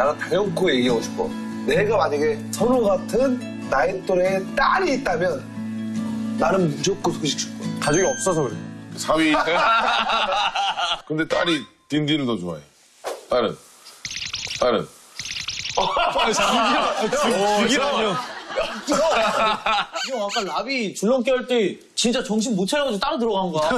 나는 당연코 얘기하고 싶어. 내가 만약에 선우 같은 나이 또래의 딸이 있다면 나는 무조건 소식 줄 거야. 가족이 없어서 그래. 사위. 근데 딸이 딘딘을 더 좋아해. 딸은. 딸은. 죽이라뇨. 형 아까 라비 줄넘기 할 때 진짜 정신 못 차려가지고 따로 들어간 거야.